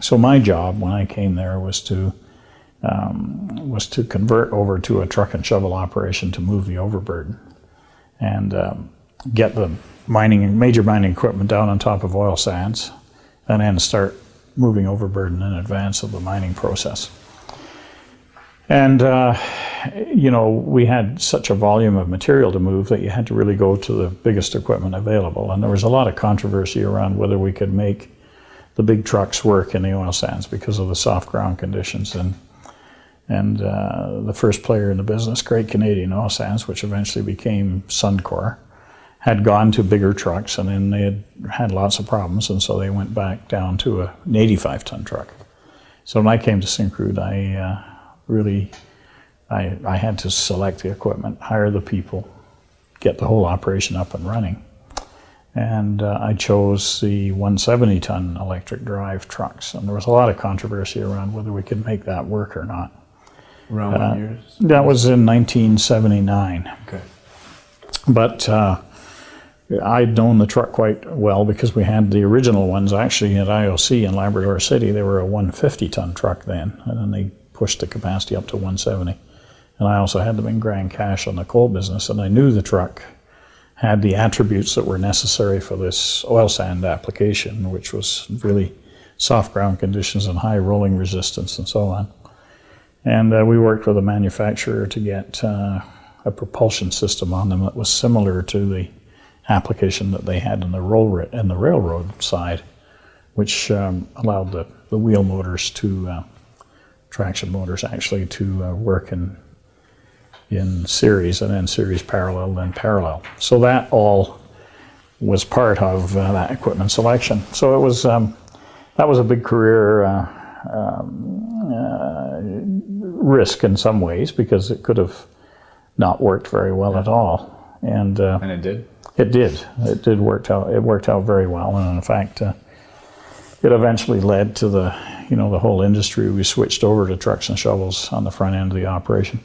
so my job when I came there was to um, was to convert over to a truck and shovel operation to move the overburden and um, get the mining major mining equipment down on top of oil sands and then start moving overburden in advance of the mining process. And uh, you know, we had such a volume of material to move that you had to really go to the biggest equipment available. And there was a lot of controversy around whether we could make the big trucks work in the oil sands because of the soft ground conditions. And and uh, the first player in the business, Great Canadian Oil Sands, which eventually became Suncor, had gone to bigger trucks, and then they had had lots of problems, and so they went back down to a, an 85 ton truck. So when I came to Syncrude, I uh, really I, I had to select the equipment, hire the people, get the whole operation up and running. And uh, I chose the 170 ton electric drive trucks. And there was a lot of controversy around whether we could make that work or not. Around Uh, what years? That was in 1979. Okay. But uh, I'd known the truck quite well because we had the original ones actually at IOC in Labrador City. They were a 150 ton truck then, and then they pushed the capacity up to 170. And I also had them in Grand Cache on the coal business, and I knew the truck had the attributes that were necessary for this oil sand application, which was really soft ground conditions and high rolling resistance and so on. And uh, we worked with a manufacturer to get uh, a propulsion system on them that was similar to the application that they had in the, roll in the railroad side, which um, allowed the, the wheel motors to, uh, traction motors actually, to uh, work in, in series and then series parallel, then parallel. So that all was part of uh, that equipment selection. So it was, um, that was a big career uh, um, uh, risk in some ways because it could have not worked very well at all. And uh, And it did? it did. It did work out. It worked out very well, and in fact, uh, it eventually led to the, you know, the whole industry. We switched over to trucks and shovels on the front end of the operation.